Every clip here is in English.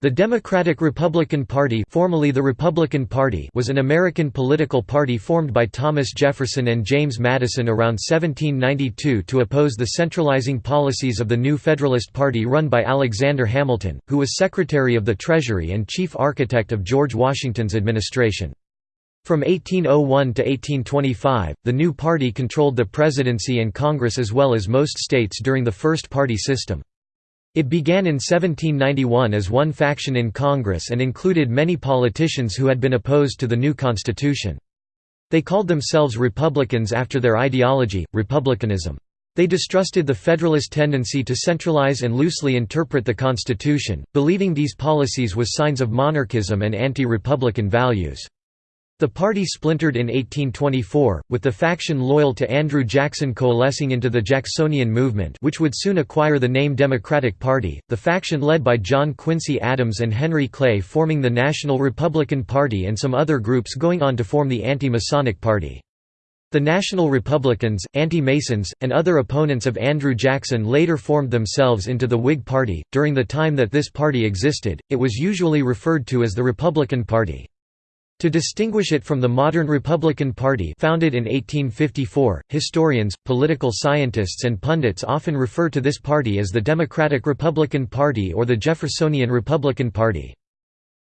The Democratic-Republican Party formerly the Republican Party was an American political party formed by Thomas Jefferson and James Madison around 1792 to oppose the centralizing policies of the new Federalist Party run by Alexander Hamilton, who was Secretary of the Treasury and chief architect of George Washington's administration. From 1801 to 1825, the new party controlled the presidency and Congress as well as most states during the first party system. It began in 1791 as one faction in Congress and included many politicians who had been opposed to the new constitution. They called themselves Republicans after their ideology, republicanism. They distrusted the Federalist tendency to centralize and loosely interpret the Constitution, believing these policies was signs of monarchism and anti-republican values. The party splintered in 1824, with the faction loyal to Andrew Jackson coalescing into the Jacksonian movement which would soon acquire the name Democratic Party, the faction led by John Quincy Adams and Henry Clay forming the National Republican Party and some other groups going on to form the Anti-Masonic Party. The National Republicans, Anti-Masons, and other opponents of Andrew Jackson later formed themselves into the Whig Party. During the time that this party existed, it was usually referred to as the Republican Party. To distinguish it from the modern Republican Party founded in 1854, historians, political scientists and pundits often refer to this party as the Democratic Republican Party or the Jeffersonian Republican Party.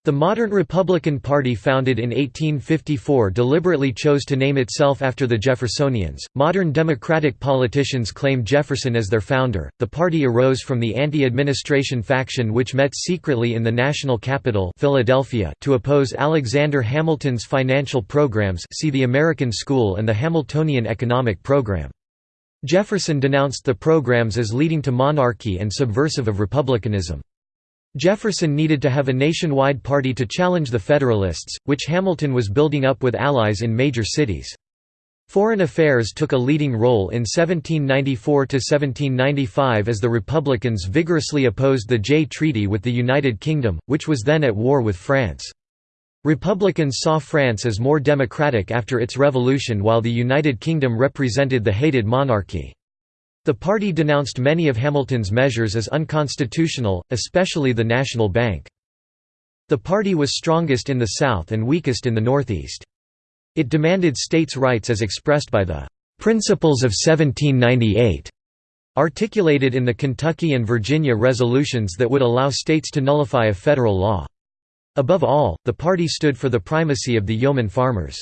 The modern Republican Party founded in 1854 deliberately chose to name itself after the Jeffersonians. Modern Democratic politicians claim Jefferson as their founder. The party arose from the anti-administration faction which met secretly in the national capital, Philadelphia, to oppose Alexander Hamilton's financial programs, see the American School and the Hamiltonian economic program. Jefferson denounced the programs as leading to monarchy and subversive of republicanism. Jefferson needed to have a nationwide party to challenge the Federalists, which Hamilton was building up with allies in major cities. Foreign affairs took a leading role in 1794–1795 as the Republicans vigorously opposed the Jay Treaty with the United Kingdom, which was then at war with France. Republicans saw France as more democratic after its revolution while the United Kingdom represented the hated monarchy. The party denounced many of Hamilton's measures as unconstitutional, especially the National Bank. The party was strongest in the South and weakest in the Northeast. It demanded states' rights as expressed by the "'Principles of 1798' articulated in the Kentucky and Virginia resolutions that would allow states to nullify a federal law. Above all, the party stood for the primacy of the yeoman farmers.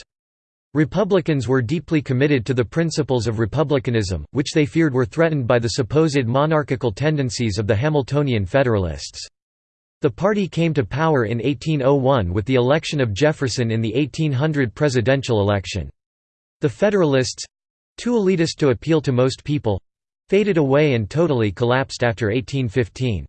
Republicans were deeply committed to the principles of republicanism, which they feared were threatened by the supposed monarchical tendencies of the Hamiltonian Federalists. The party came to power in 1801 with the election of Jefferson in the 1800 presidential election. The Federalists—too elitist to appeal to most people—faded away and totally collapsed after 1815.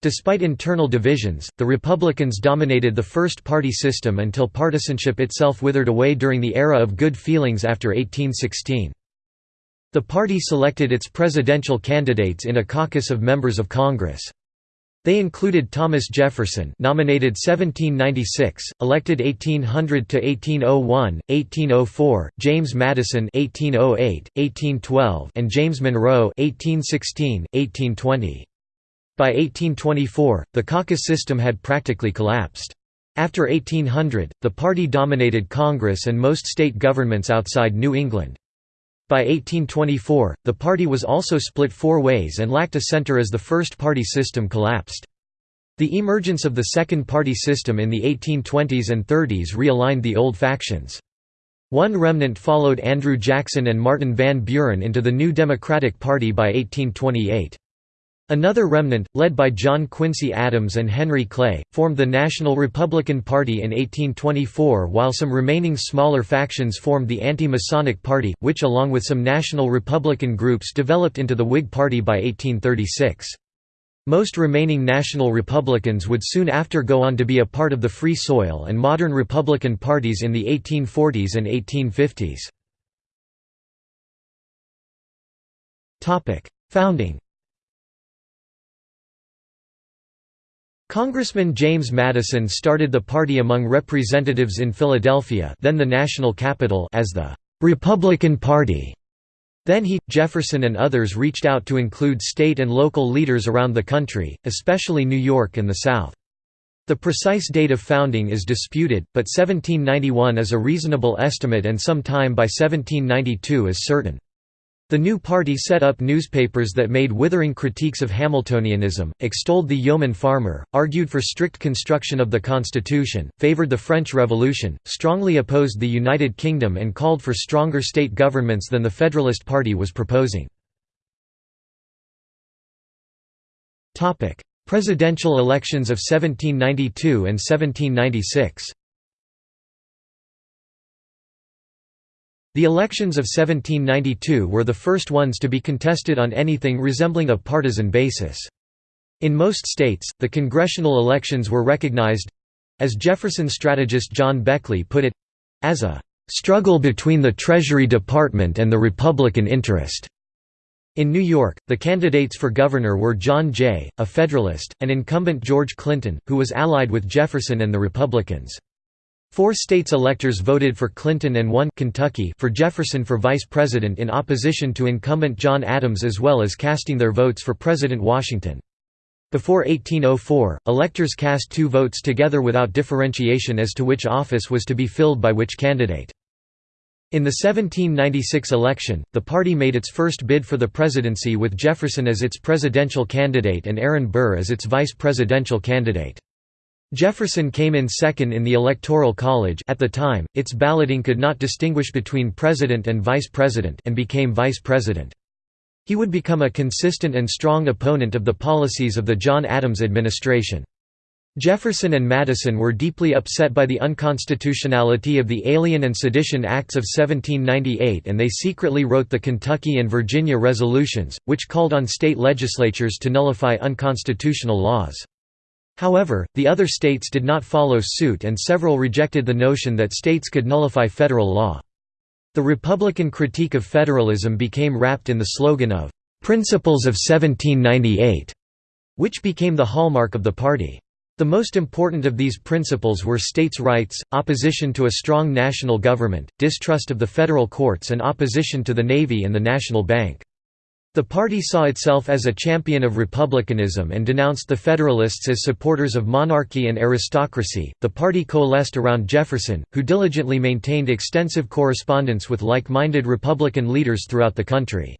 Despite internal divisions, the Republicans dominated the first-party system until partisanship itself withered away during the era of good feelings after 1816. The party selected its presidential candidates in a caucus of members of Congress. They included Thomas Jefferson nominated 1796, elected 1800 to 1801, 1804, James Madison 1808, 1812, and James Monroe 1816, 1820. By 1824, the caucus system had practically collapsed. After 1800, the party dominated Congress and most state governments outside New England. By 1824, the party was also split four ways and lacked a center as the first party system collapsed. The emergence of the second party system in the 1820s and 30s realigned the old factions. One remnant followed Andrew Jackson and Martin Van Buren into the new Democratic Party by 1828. Another remnant, led by John Quincy Adams and Henry Clay, formed the National Republican Party in 1824 while some remaining smaller factions formed the Anti-Masonic Party, which along with some national Republican groups developed into the Whig Party by 1836. Most remaining national Republicans would soon after go on to be a part of the Free Soil and modern Republican parties in the 1840s and 1850s. Founding Congressman James Madison started the party among representatives in Philadelphia then the national capital as the «Republican Party». Then he, Jefferson and others reached out to include state and local leaders around the country, especially New York and the South. The precise date of founding is disputed, but 1791 is a reasonable estimate and some time by 1792 is certain. The new party set up newspapers that made withering critiques of Hamiltonianism, extolled the yeoman farmer, argued for strict construction of the constitution, favoured the French Revolution, strongly opposed the United Kingdom and called for stronger state governments than the Federalist Party was proposing. Presidential elections of 1792 and 1796 The elections of 1792 were the first ones to be contested on anything resembling a partisan basis. In most states, the congressional elections were recognized—as Jefferson strategist John Beckley put it—as a "...struggle between the Treasury Department and the Republican interest." In New York, the candidates for governor were John Jay, a Federalist, and incumbent George Clinton, who was allied with Jefferson and the Republicans. Four states' electors voted for Clinton and one Kentucky for Jefferson for vice president in opposition to incumbent John Adams as well as casting their votes for President Washington. Before 1804, electors cast two votes together without differentiation as to which office was to be filled by which candidate. In the 1796 election, the party made its first bid for the presidency with Jefferson as its presidential candidate and Aaron Burr as its vice presidential candidate. Jefferson came in second in the Electoral College at the time, its balloting could not distinguish between president and vice president and became vice president. He would become a consistent and strong opponent of the policies of the John Adams administration. Jefferson and Madison were deeply upset by the unconstitutionality of the Alien and Sedition Acts of 1798 and they secretly wrote the Kentucky and Virginia resolutions, which called on state legislatures to nullify unconstitutional laws. However, the other states did not follow suit and several rejected the notion that states could nullify federal law. The Republican critique of federalism became wrapped in the slogan of, "'Principles of 1798", which became the hallmark of the party. The most important of these principles were states' rights, opposition to a strong national government, distrust of the federal courts and opposition to the Navy and the National Bank. The party saw itself as a champion of republicanism and denounced the Federalists as supporters of monarchy and aristocracy. The party coalesced around Jefferson, who diligently maintained extensive correspondence with like minded Republican leaders throughout the country.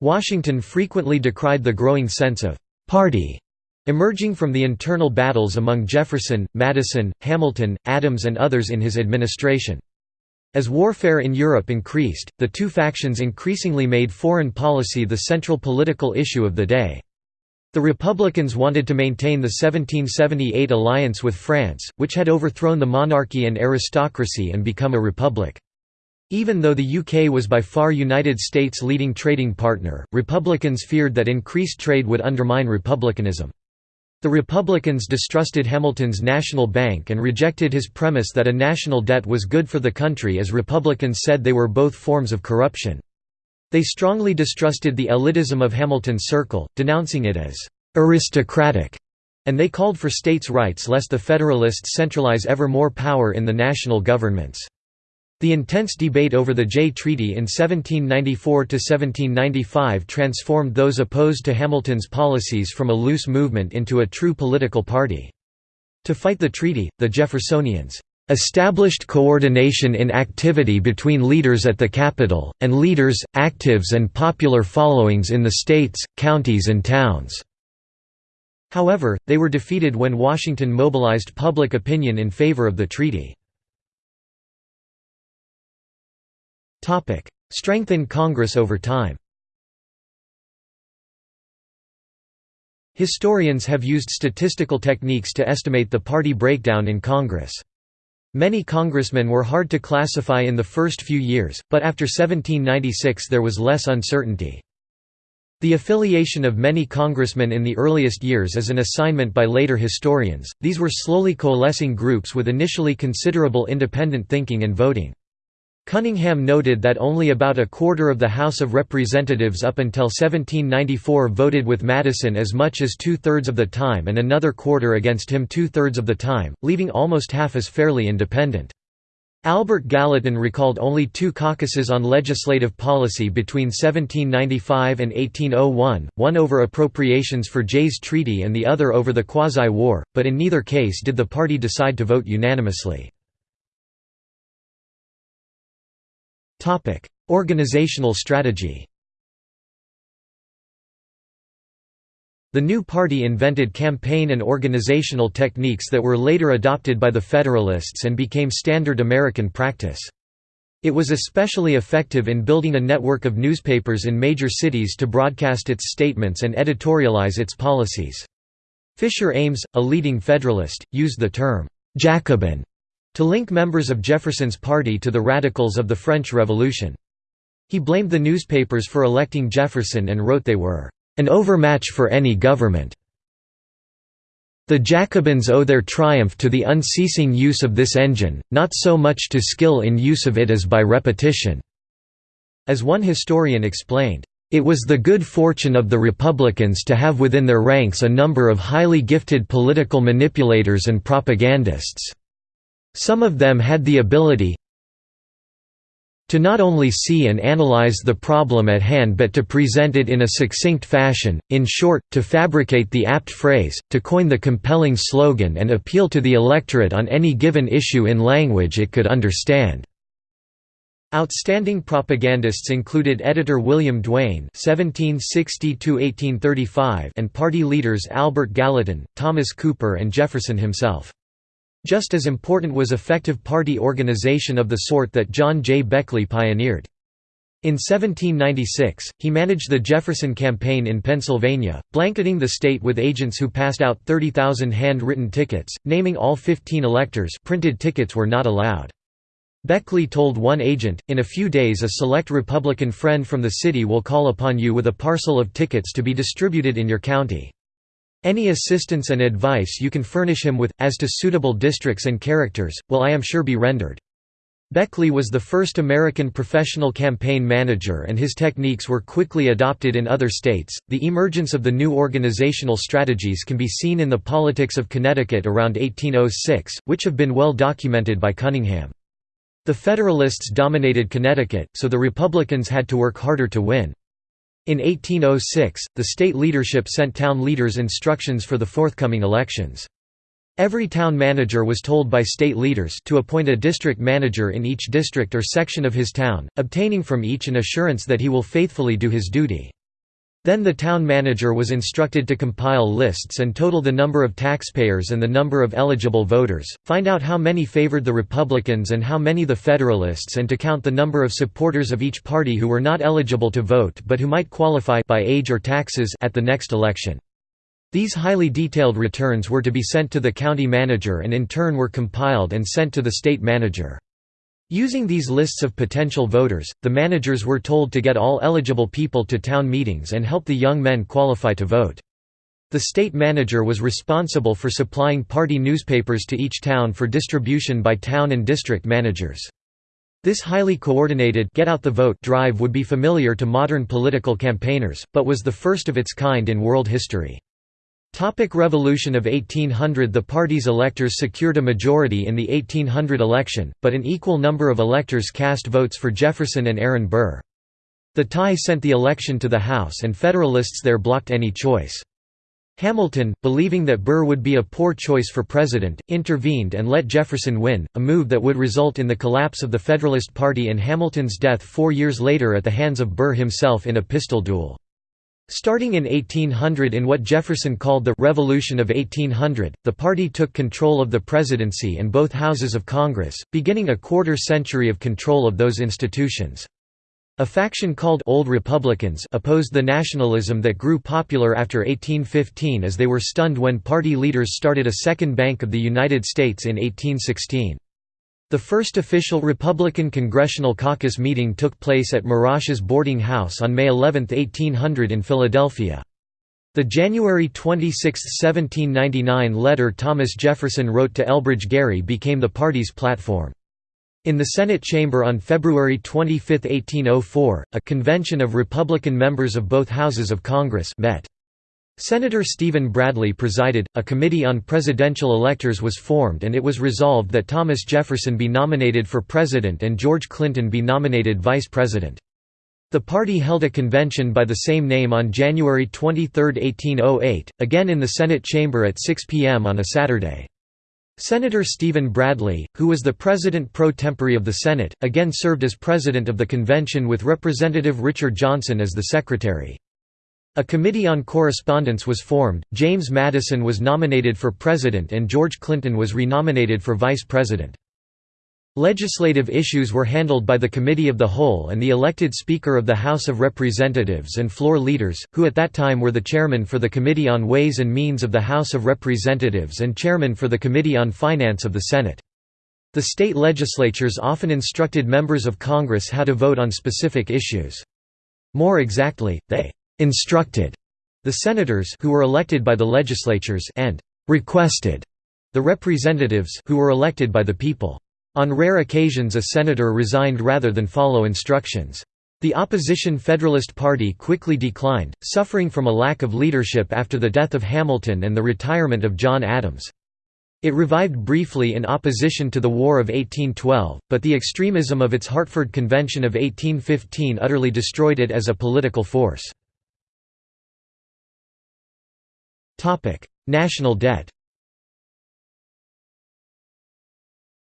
Washington frequently decried the growing sense of party Emerging from the internal battles among Jefferson, Madison, Hamilton, Adams and others in his administration. As warfare in Europe increased, the two factions increasingly made foreign policy the central political issue of the day. The Republicans wanted to maintain the 1778 alliance with France, which had overthrown the monarchy and aristocracy and become a republic. Even though the UK was by far United States' leading trading partner, Republicans feared that increased trade would undermine republicanism. The Republicans distrusted Hamilton's National Bank and rejected his premise that a national debt was good for the country as Republicans said they were both forms of corruption. They strongly distrusted the elitism of Hamilton's circle, denouncing it as «aristocratic», and they called for states' rights lest the Federalists centralize ever more power in the national governments. The intense debate over the Jay Treaty in 1794–1795 transformed those opposed to Hamilton's policies from a loose movement into a true political party. To fight the treaty, the Jeffersonians established coordination in activity between leaders at the capital, and leaders, actives and popular followings in the states, counties and towns." However, they were defeated when Washington mobilized public opinion in favor of the treaty. Strength in Congress over time Historians have used statistical techniques to estimate the party breakdown in Congress. Many congressmen were hard to classify in the first few years, but after 1796 there was less uncertainty. The affiliation of many congressmen in the earliest years is an assignment by later historians, these were slowly coalescing groups with initially considerable independent thinking and voting. Cunningham noted that only about a quarter of the House of Representatives up until 1794 voted with Madison as much as two-thirds of the time and another quarter against him two-thirds of the time, leaving almost half as fairly independent. Albert Gallatin recalled only two caucuses on legislative policy between 1795 and 1801, one over appropriations for Jay's Treaty and the other over the Quasi-War, but in neither case did the party decide to vote unanimously. Organizational strategy The new party invented campaign and organizational techniques that were later adopted by the Federalists and became standard American practice. It was especially effective in building a network of newspapers in major cities to broadcast its statements and editorialize its policies. Fisher Ames, a leading Federalist, used the term, "'Jacobin' to link members of Jefferson's party to the radicals of the French Revolution. He blamed the newspapers for electing Jefferson and wrote they were an overmatch for any government. The Jacobins owe their triumph to the unceasing use of this engine, not so much to skill in use of it as by repetition." As one historian explained, "...it was the good fortune of the Republicans to have within their ranks a number of highly gifted political manipulators and propagandists. Some of them had the ability, to not only see and analyze the problem at hand but to present it in a succinct fashion, in short, to fabricate the apt phrase, to coin the compelling slogan and appeal to the electorate on any given issue in language it could understand." Outstanding propagandists included editor William Duane and party leaders Albert Gallatin, Thomas Cooper and Jefferson himself. Just as important was effective party organization of the sort that John J. Beckley pioneered. In 1796, he managed the Jefferson Campaign in Pennsylvania, blanketing the state with agents who passed out 30,000 hand-written tickets, naming all 15 electors printed tickets were not allowed. Beckley told one agent, in a few days a select Republican friend from the city will call upon you with a parcel of tickets to be distributed in your county. Any assistance and advice you can furnish him with, as to suitable districts and characters, will I am sure be rendered. Beckley was the first American professional campaign manager and his techniques were quickly adopted in other states. The emergence of the new organizational strategies can be seen in the politics of Connecticut around 1806, which have been well documented by Cunningham. The Federalists dominated Connecticut, so the Republicans had to work harder to win. In 1806, the state leadership sent town leaders instructions for the forthcoming elections. Every town manager was told by state leaders to appoint a district manager in each district or section of his town, obtaining from each an assurance that he will faithfully do his duty. Then the town manager was instructed to compile lists and total the number of taxpayers and the number of eligible voters, find out how many favored the Republicans and how many the Federalists and to count the number of supporters of each party who were not eligible to vote but who might qualify by age or taxes at the next election. These highly detailed returns were to be sent to the county manager and in turn were compiled and sent to the state manager. Using these lists of potential voters, the managers were told to get all eligible people to town meetings and help the young men qualify to vote. The state manager was responsible for supplying party newspapers to each town for distribution by town and district managers. This highly coordinated get out the vote drive would be familiar to modern political campaigners, but was the first of its kind in world history. Topic Revolution of 1800 The party's electors secured a majority in the 1800 election, but an equal number of electors cast votes for Jefferson and Aaron Burr. The tie sent the election to the House and Federalists there blocked any choice. Hamilton, believing that Burr would be a poor choice for president, intervened and let Jefferson win, a move that would result in the collapse of the Federalist Party and Hamilton's death four years later at the hands of Burr himself in a pistol duel. Starting in 1800 in what Jefferson called the «Revolution of 1800», the party took control of the presidency and both houses of Congress, beginning a quarter century of control of those institutions. A faction called Old Republicans opposed the nationalism that grew popular after 1815 as they were stunned when party leaders started a second Bank of the United States in 1816. The first official Republican Congressional Caucus meeting took place at Marache's boarding house on May 11, 1800 in Philadelphia. The January 26, 1799 letter Thomas Jefferson wrote to Elbridge Gerry became the party's platform. In the Senate chamber on February 25, 1804, a convention of Republican members of both houses of Congress met. Senator Stephen Bradley presided, a committee on presidential electors was formed and it was resolved that Thomas Jefferson be nominated for president and George Clinton be nominated vice president. The party held a convention by the same name on January 23, 1808, again in the Senate chamber at 6 p.m. on a Saturday. Senator Stephen Bradley, who was the president pro tempore of the Senate, again served as president of the convention with Representative Richard Johnson as the secretary. A committee on correspondence was formed, James Madison was nominated for president and George Clinton was renominated for vice president. Legislative issues were handled by the Committee of the Whole and the elected Speaker of the House of Representatives and floor leaders, who at that time were the chairman for the Committee on Ways and Means of the House of Representatives and chairman for the Committee on Finance of the Senate. The state legislatures often instructed members of Congress how to vote on specific issues. More exactly, they instructed the senators who were elected by the legislatures and requested the representatives who were elected by the people. On rare occasions a senator resigned rather than follow instructions. The opposition Federalist Party quickly declined, suffering from a lack of leadership after the death of Hamilton and the retirement of John Adams. It revived briefly in opposition to the War of 1812, but the extremism of its Hartford Convention of 1815 utterly destroyed it as a political force. National debt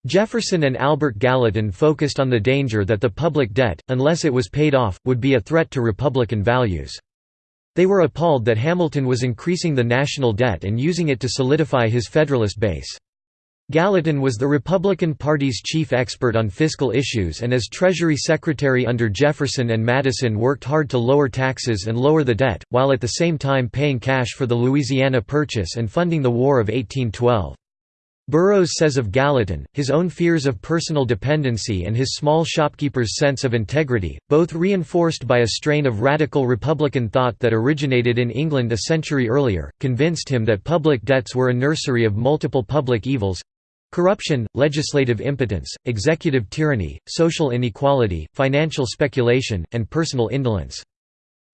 Jefferson and Albert Gallatin focused on the danger that the public debt, unless it was paid off, would be a threat to Republican values. They were appalled that Hamilton was increasing the national debt and using it to solidify his Federalist base. Gallatin was the Republican Party's chief expert on fiscal issues and as Treasury Secretary under Jefferson and Madison worked hard to lower taxes and lower the debt, while at the same time paying cash for the Louisiana Purchase and funding the War of 1812. Burrows says of Gallatin, his own fears of personal dependency and his small shopkeeper's sense of integrity, both reinforced by a strain of radical Republican thought that originated in England a century earlier, convinced him that public debts were a nursery of multiple public evils, Corruption, legislative impotence, executive tyranny, social inequality, financial speculation, and personal indolence.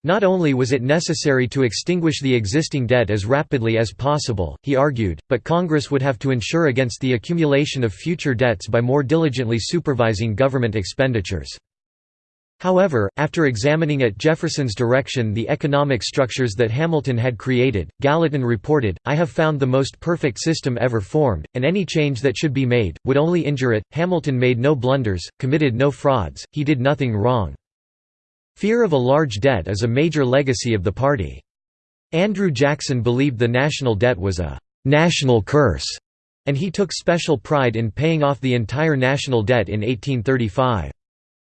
Not only was it necessary to extinguish the existing debt as rapidly as possible, he argued, but Congress would have to ensure against the accumulation of future debts by more diligently supervising government expenditures. However, after examining at Jefferson's direction the economic structures that Hamilton had created, Gallatin reported, I have found the most perfect system ever formed, and any change that should be made, would only injure it. Hamilton made no blunders, committed no frauds, he did nothing wrong. Fear of a large debt is a major legacy of the party. Andrew Jackson believed the national debt was a «national curse», and he took special pride in paying off the entire national debt in 1835.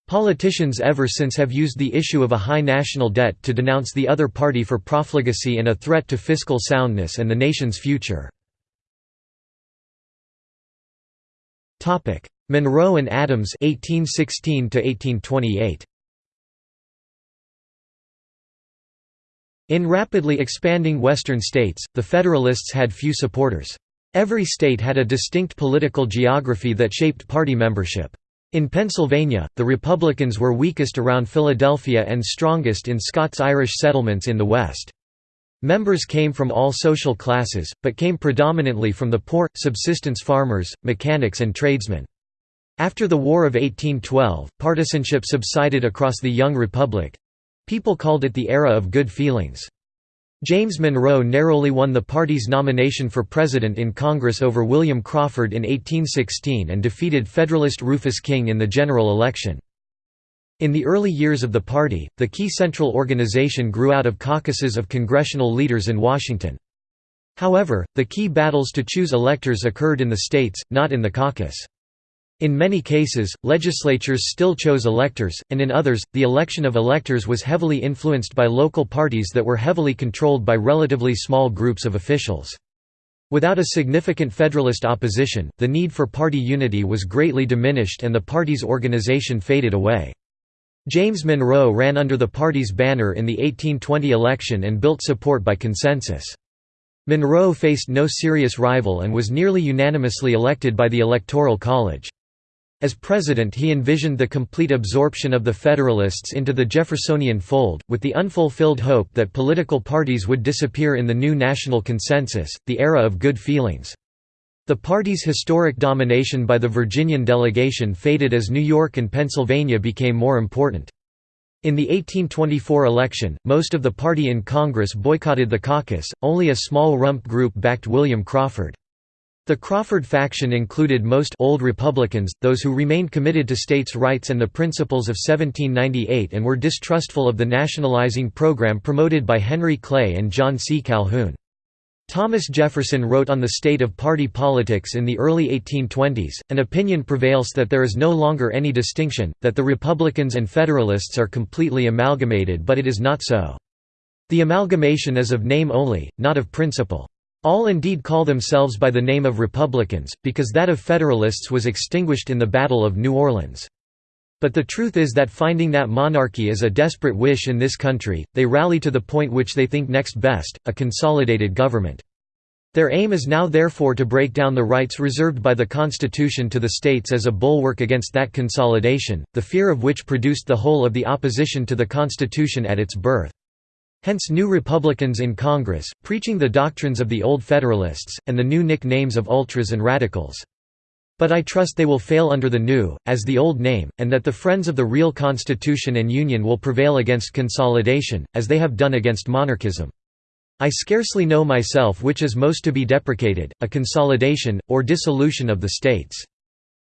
Politicians ever since have used the issue of a high national debt to denounce the other party for profligacy and a threat to fiscal soundness and the nation's future. Monroe and Adams 1816 1828. In rapidly expanding Western states, the Federalists had few supporters. Every state had a distinct political geography that shaped party membership. In Pennsylvania, the Republicans were weakest around Philadelphia and strongest in Scots-Irish settlements in the West. Members came from all social classes, but came predominantly from the poor, subsistence farmers, mechanics and tradesmen. After the War of 1812, partisanship subsided across the young republic—people called it the era of good feelings. James Monroe narrowly won the party's nomination for president in Congress over William Crawford in 1816 and defeated Federalist Rufus King in the general election. In the early years of the party, the key central organization grew out of caucuses of congressional leaders in Washington. However, the key battles to choose electors occurred in the states, not in the caucus. In many cases, legislatures still chose electors, and in others, the election of electors was heavily influenced by local parties that were heavily controlled by relatively small groups of officials. Without a significant Federalist opposition, the need for party unity was greatly diminished and the party's organization faded away. James Monroe ran under the party's banner in the 1820 election and built support by consensus. Monroe faced no serious rival and was nearly unanimously elected by the Electoral College. As president he envisioned the complete absorption of the Federalists into the Jeffersonian fold, with the unfulfilled hope that political parties would disappear in the new national consensus, the era of good feelings. The party's historic domination by the Virginian delegation faded as New York and Pennsylvania became more important. In the 1824 election, most of the party in Congress boycotted the caucus, only a small rump group backed William Crawford. The Crawford faction included most old Republicans, those who remained committed to states' rights and the principles of 1798 and were distrustful of the nationalizing program promoted by Henry Clay and John C. Calhoun. Thomas Jefferson wrote on the state of party politics in the early 1820s, an opinion prevails that there is no longer any distinction, that the Republicans and Federalists are completely amalgamated but it is not so. The amalgamation is of name only, not of principle. All indeed call themselves by the name of Republicans, because that of Federalists was extinguished in the Battle of New Orleans. But the truth is that finding that monarchy is a desperate wish in this country, they rally to the point which they think next best, a consolidated government. Their aim is now therefore to break down the rights reserved by the Constitution to the states as a bulwark against that consolidation, the fear of which produced the whole of the opposition to the Constitution at its birth. Hence new Republicans in Congress, preaching the doctrines of the old Federalists, and the new nicknames of ultras and radicals. But I trust they will fail under the new, as the old name, and that the friends of the real Constitution and Union will prevail against consolidation, as they have done against monarchism. I scarcely know myself which is most to be deprecated, a consolidation, or dissolution of the states.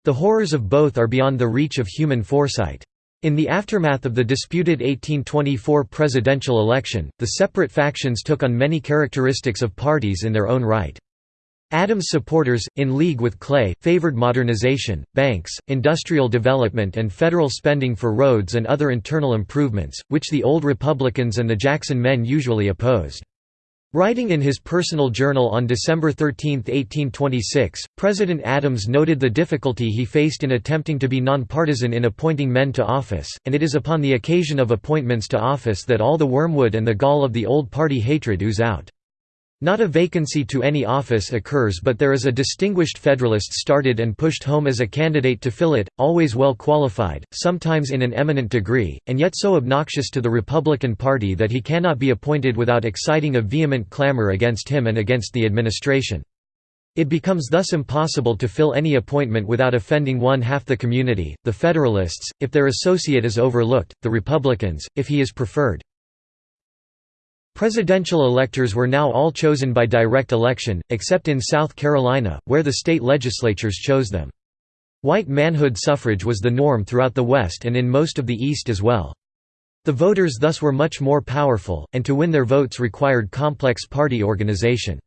The horrors of both are beyond the reach of human foresight. In the aftermath of the disputed 1824 presidential election, the separate factions took on many characteristics of parties in their own right. Adams' supporters, in league with Clay, favored modernization, banks, industrial development and federal spending for roads and other internal improvements, which the old Republicans and the Jackson men usually opposed. Writing in his personal journal on December 13, 1826, President Adams noted the difficulty he faced in attempting to be nonpartisan in appointing men to office, and it is upon the occasion of appointments to office that all the wormwood and the gall of the old party hatred ooze out. Not a vacancy to any office occurs but there is a distinguished Federalist started and pushed home as a candidate to fill it, always well qualified, sometimes in an eminent degree, and yet so obnoxious to the Republican Party that he cannot be appointed without exciting a vehement clamor against him and against the administration. It becomes thus impossible to fill any appointment without offending one half the community, the Federalists, if their associate is overlooked, the Republicans, if he is preferred. Presidential electors were now all chosen by direct election, except in South Carolina, where the state legislatures chose them. White manhood suffrage was the norm throughout the West and in most of the East as well. The voters thus were much more powerful, and to win their votes required complex party organization.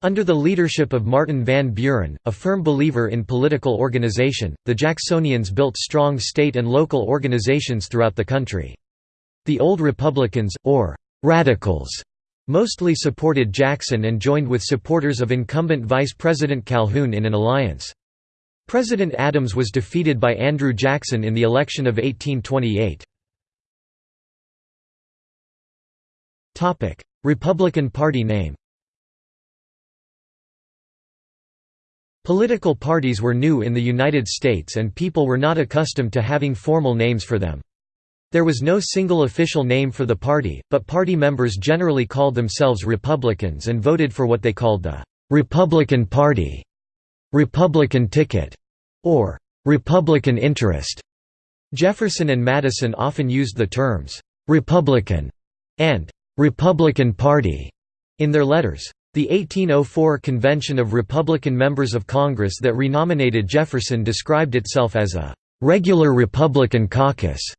Under the leadership of Martin Van Buren, a firm believer in political organization, the Jacksonians built strong state and local organizations throughout the country. The Old Republicans, or Radicals mostly supported Jackson and joined with supporters of incumbent Vice President Calhoun in an alliance. President Adams was defeated by Andrew Jackson in the election of 1828. Republican Party name Political parties were new in the United States and people were not accustomed to having formal names for them. There was no single official name for the party, but party members generally called themselves Republicans and voted for what they called the «Republican Party», «Republican ticket» or «Republican interest». Jefferson and Madison often used the terms «Republican» and «Republican Party» in their letters. The 1804 Convention of Republican Members of Congress that renominated Jefferson described itself as a «regular Republican caucus»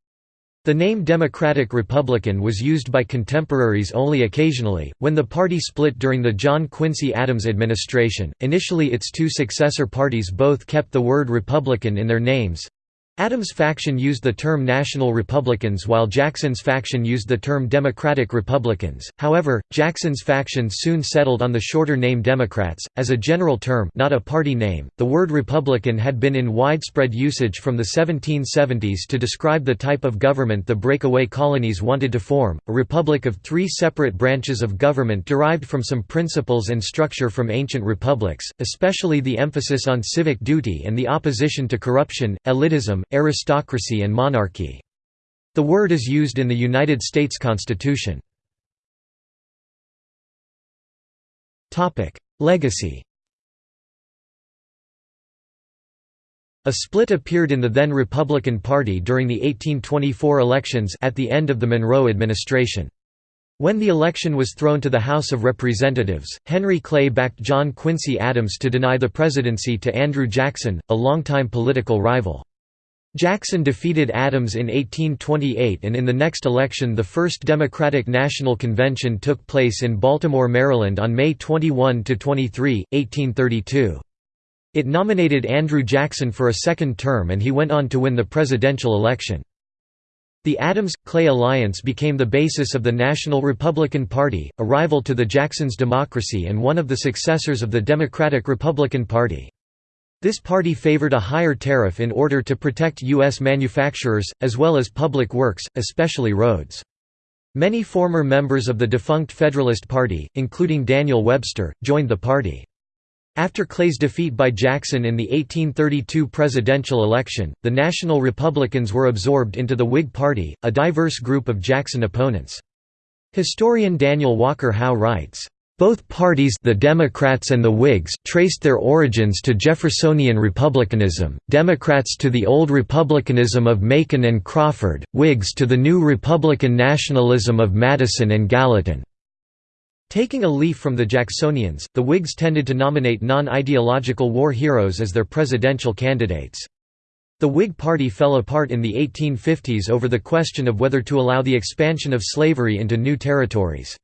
The name Democratic Republican was used by contemporaries only occasionally. When the party split during the John Quincy Adams administration, initially its two successor parties both kept the word Republican in their names. Adams' faction used the term National Republicans while Jackson's faction used the term Democratic Republicans, however, Jackson's faction soon settled on the shorter name Democrats, as a general term not a party name. The word Republican had been in widespread usage from the 1770s to describe the type of government the breakaway colonies wanted to form, a republic of three separate branches of government derived from some principles and structure from ancient republics, especially the emphasis on civic duty and the opposition to corruption, elitism, aristocracy and monarchy. The word is used in the United States Constitution. Legacy A split appeared in the then Republican Party during the 1824 elections at the end of the Monroe administration. When the election was thrown to the House of Representatives, Henry Clay backed John Quincy Adams to deny the presidency to Andrew Jackson, a longtime political rival. Jackson defeated Adams in 1828 and in the next election the First Democratic National Convention took place in Baltimore, Maryland on May 21–23, 1832. It nominated Andrew Jackson for a second term and he went on to win the presidential election. The Adams-Clay alliance became the basis of the National Republican Party, a rival to the Jackson's Democracy and one of the successors of the Democratic-Republican Party. This party favored a higher tariff in order to protect U.S. manufacturers, as well as public works, especially roads. Many former members of the defunct Federalist Party, including Daniel Webster, joined the party. After Clay's defeat by Jackson in the 1832 presidential election, the National Republicans were absorbed into the Whig Party, a diverse group of Jackson opponents. Historian Daniel Walker Howe writes, both parties the Democrats and the Whigs traced their origins to Jeffersonian republicanism, Democrats to the old republicanism of Macon and Crawford, Whigs to the new Republican nationalism of Madison and Gallatin. Taking a leaf from the Jacksonians, the Whigs tended to nominate non-ideological war heroes as their presidential candidates. The Whig Party fell apart in the 1850s over the question of whether to allow the expansion of slavery into new territories.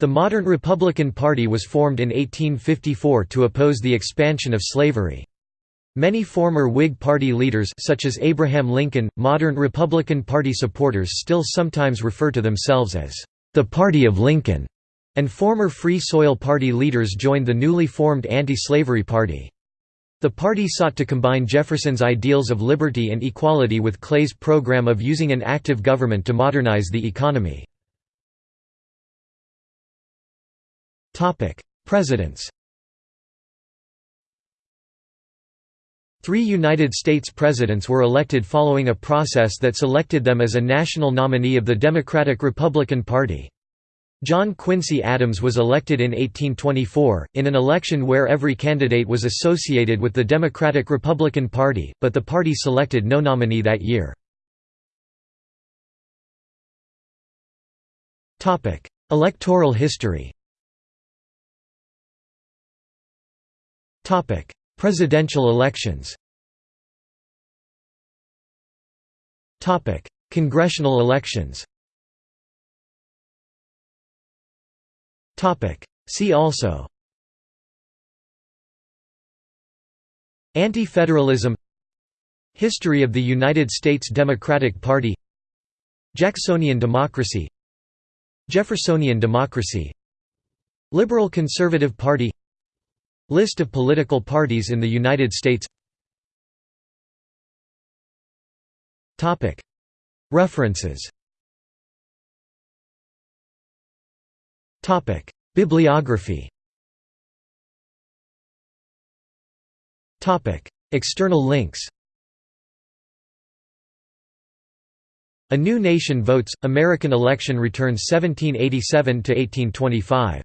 The modern Republican Party was formed in 1854 to oppose the expansion of slavery. Many former Whig Party leaders such as Abraham Lincoln, modern Republican Party supporters still sometimes refer to themselves as the Party of Lincoln, and former Free Soil Party leaders joined the newly formed Anti-Slavery Party. The party sought to combine Jefferson's ideals of liberty and equality with Clay's program of using an active government to modernize the economy. Presidents Three United States presidents were elected following a process that selected them as a national nominee of the Democratic-Republican Party. John Quincy Adams was elected in 1824, in an election where every candidate was associated with the Democratic-Republican Party, but the party selected no nominee that year. Electoral history Presidential elections. Topic: Congressional elections. Topic: See also. Anti-federalism. History of the United States Democratic Party. Jacksonian democracy. Jeffersonian democracy. Liberal Conservative Party List of political parties in the United States. References. Bibliography. External links. A New Nation Votes, American Election Returns 1787–1825